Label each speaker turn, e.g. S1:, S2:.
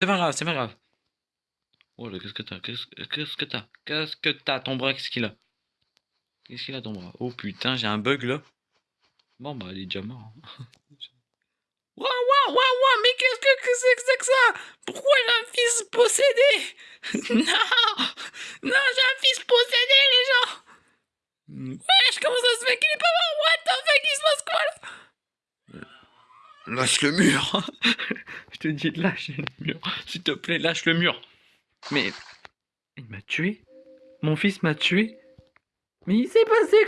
S1: C'est pas grave, c'est pas grave. Oh là, qu'est-ce que t'as Qu'est-ce que t'as Qu'est-ce que t'as Ton bras, qu'est-ce qu'il a? Qu'est-ce qu'il a ton bras? Oh putain, j'ai un bug là. Bon bah, il est déjà mort. Waouh, waouh, waouh, waouh, mais qu'est-ce que que c'est que c'est que ça? Pourquoi j'ai un fils possédé? Non Non, j'ai un fils possédé, les gens. Wesh, comment ça se fait qu'il est pas mort? What the fuck, il se passe quoi là? Lâche le mur Je te dis, lâche le mur. S'il te plaît, lâche le mur. Mais... Il m'a tué Mon fils m'a tué Mais il s'est passé